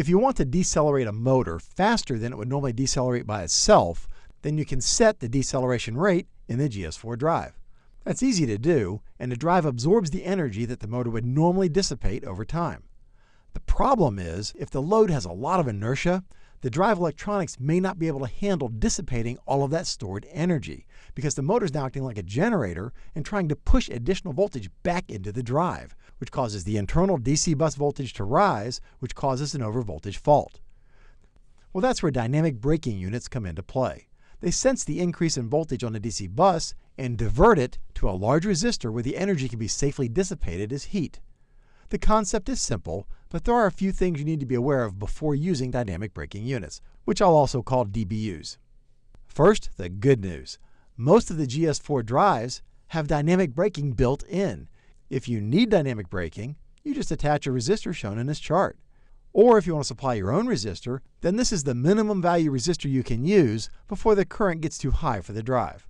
If you want to decelerate a motor faster than it would normally decelerate by itself, then you can set the deceleration rate in the GS4 drive. That's easy to do, and the drive absorbs the energy that the motor would normally dissipate over time. The problem is, if the load has a lot of inertia, the drive electronics may not be able to handle dissipating all of that stored energy because the motor is now acting like a generator and trying to push additional voltage back into the drive, which causes the internal DC bus voltage to rise, which causes an overvoltage fault. Well, that's where dynamic braking units come into play. They sense the increase in voltage on the DC bus and divert it to a large resistor where the energy can be safely dissipated as heat. The concept is simple, but there are a few things you need to be aware of before using dynamic braking units, which I'll also call DBUs. First, the good news. Most of the GS4 drives have dynamic braking built in. If you need dynamic braking, you just attach a resistor shown in this chart. Or if you want to supply your own resistor, then this is the minimum value resistor you can use before the current gets too high for the drive.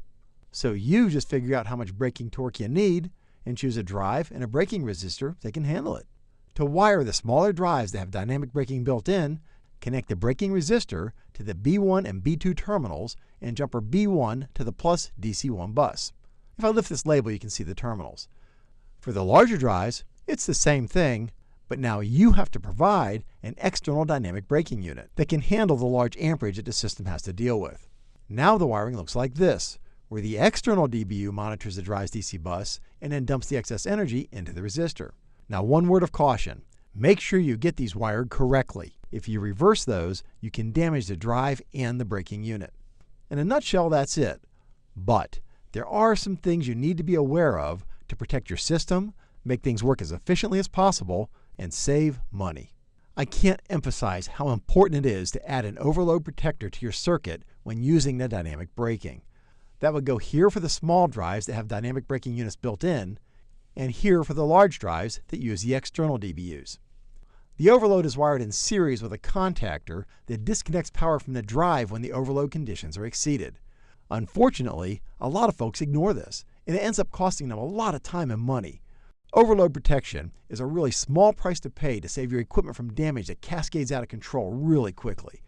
So you just figure out how much braking torque you need and choose a drive and a braking resistor that can handle it. To wire the smaller drives that have dynamic braking built in, connect the braking resistor to the B1 and B2 terminals and jumper B1 to the plus DC1 bus. If I lift this label, you can see the terminals. For the larger drives, it's the same thing, but now you have to provide an external dynamic braking unit that can handle the large amperage that the system has to deal with. Now the wiring looks like this where the external DBU monitors the drive's DC bus and then dumps the excess energy into the resistor. Now, one word of caution make sure you get these wired correctly. If you reverse those, you can damage the drive and the braking unit. In a nutshell, that's it. But there are some things you need to be aware of to protect your system, make things work as efficiently as possible, and save money. I can't emphasize how important it is to add an overload protector to your circuit when using the dynamic braking. That would go here for the small drives that have dynamic braking units built in, and here for the large drives that use the external DBUs. The overload is wired in series with a contactor that disconnects power from the drive when the overload conditions are exceeded. Unfortunately, a lot of folks ignore this, and it ends up costing them a lot of time and money. Overload protection is a really small price to pay to save your equipment from damage that cascades out of control really quickly.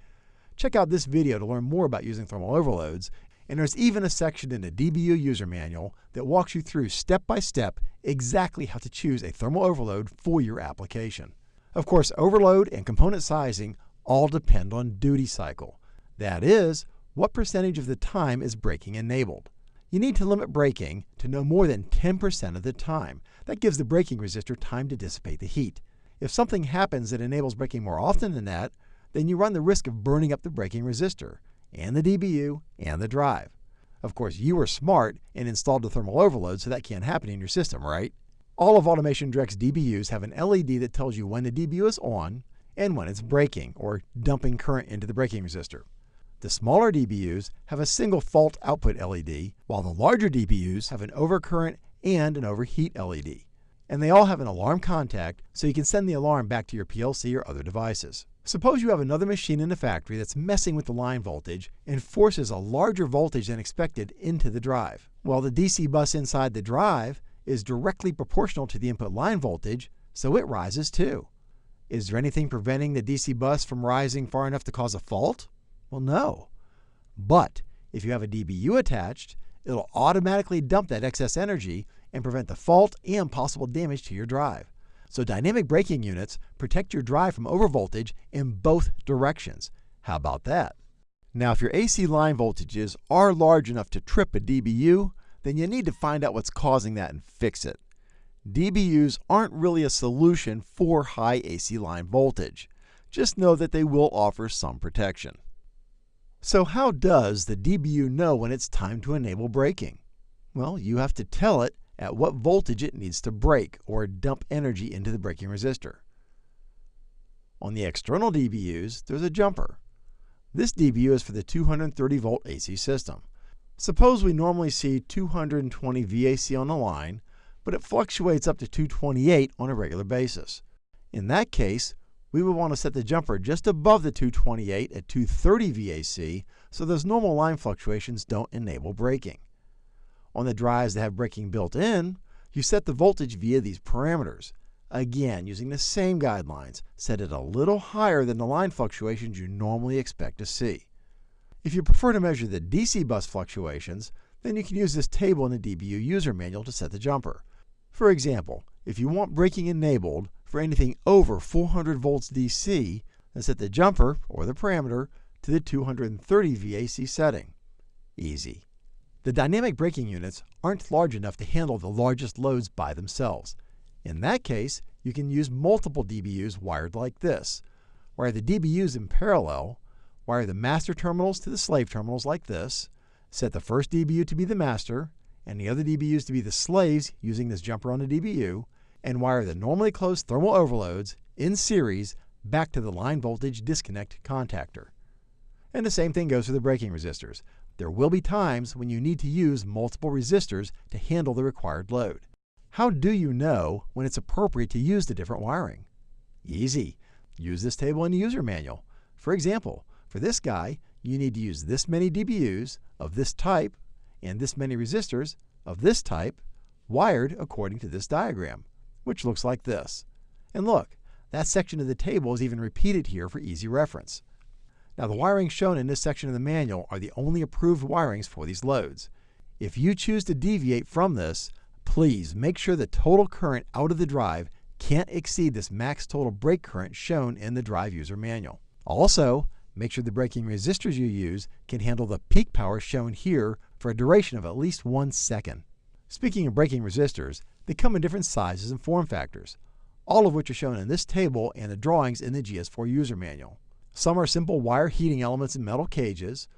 Check out this video to learn more about using thermal overloads and there's even a section in the DBU user manual that walks you through step by step exactly how to choose a thermal overload for your application. Of course, overload and component sizing all depend on duty cycle. That is, what percentage of the time is braking enabled. You need to limit braking to no more than 10% of the time. That gives the braking resistor time to dissipate the heat. If something happens that enables braking more often than that, then you run the risk of burning up the braking resistor and the DBU and the drive. Of course, you were smart and installed a thermal overload, so that can't happen in your system, right? All of Automation Direct's DBUs have an LED that tells you when the DBU is on and when it's braking or dumping current into the braking resistor. The smaller DBUs have a single fault output LED, while the larger DBUs have an overcurrent and an overheat LED. And they all have an alarm contact, so you can send the alarm back to your PLC or other devices. Suppose you have another machine in the factory that's messing with the line voltage and forces a larger voltage than expected into the drive. Well, the DC bus inside the drive is directly proportional to the input line voltage, so it rises too. Is there anything preventing the DC bus from rising far enough to cause a fault? Well, no. But if you have a DBU attached, it'll automatically dump that excess energy and prevent the fault and possible damage to your drive. So dynamic braking units protect your drive from overvoltage in both directions. How about that? Now, if your AC line voltages are large enough to trip a DBU, then you need to find out what's causing that and fix it. DBUs aren't really a solution for high AC line voltage. Just know that they will offer some protection. So how does the DBU know when it's time to enable braking? Well, you have to tell it at what voltage it needs to brake or dump energy into the braking resistor. On the external DBUs, there's a jumper. This DBU is for the 230 volt AC system. Suppose we normally see 220 VAC on the line, but it fluctuates up to 228 on a regular basis. In that case, we would want to set the jumper just above the 228 at 230 VAC so those normal line fluctuations don't enable braking. On the drives that have braking built in, you set the voltage via these parameters. Again, using the same guidelines, set it a little higher than the line fluctuations you normally expect to see. If you prefer to measure the DC bus fluctuations, then you can use this table in the DBU user manual to set the jumper. For example, if you want braking enabled for anything over 400 volts DC, then set the jumper, or the parameter, to the 230 VAC setting. Easy. The dynamic braking units aren't large enough to handle the largest loads by themselves. In that case, you can use multiple DBUs wired like this. Wire the DBUs in parallel, wire the master terminals to the slave terminals like this, set the first DBU to be the master, and the other DBUs to be the slaves using this jumper on the DBU, and wire the normally closed thermal overloads in series back to the line voltage disconnect contactor. And the same thing goes for the braking resistors. There will be times when you need to use multiple resistors to handle the required load. How do you know when it's appropriate to use the different wiring? Easy. Use this table in the user manual. For example, for this guy, you need to use this many DBUs of this type and this many resistors of this type wired according to this diagram, which looks like this. And look, that section of the table is even repeated here for easy reference. Now the wirings shown in this section of the manual are the only approved wirings for these loads. If you choose to deviate from this, please make sure the total current out of the drive can't exceed this max total brake current shown in the drive user manual. Also, make sure the braking resistors you use can handle the peak power shown here for a duration of at least one second. Speaking of braking resistors, they come in different sizes and form factors, all of which are shown in this table and the drawings in the GS4 user manual. Some are simple wire heating elements in metal cages,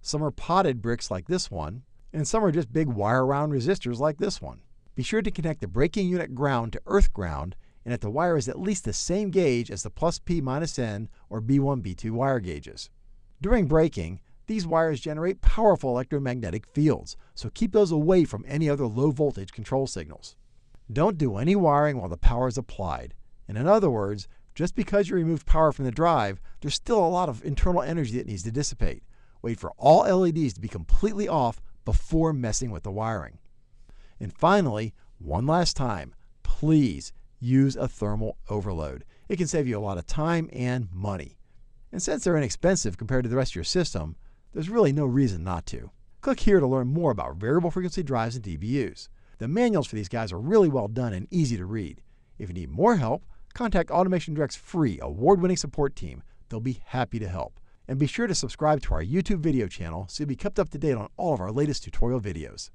some are potted bricks like this one, and some are just big wire wound resistors like this one. Be sure to connect the braking unit ground to earth ground and that the wire is at least the same gauge as the plus P minus N or B1 B2 wire gauges. During braking, these wires generate powerful electromagnetic fields, so keep those away from any other low voltage control signals. Don't do any wiring while the power is applied. And in other words, just because you remove power from the drive, there's still a lot of internal energy that needs to dissipate. Wait for all LEDs to be completely off before messing with the wiring. And finally, one last time, please use a thermal overload. It can save you a lot of time and money. And since they're inexpensive compared to the rest of your system, there's really no reason not to. Click here to learn more about variable frequency drives and DBUs. The manuals for these guys are really well done and easy to read. If you need more help, Contact Automation Direct's free, award winning support team. They'll be happy to help. And be sure to subscribe to our YouTube video channel so you'll be kept up to date on all of our latest tutorial videos.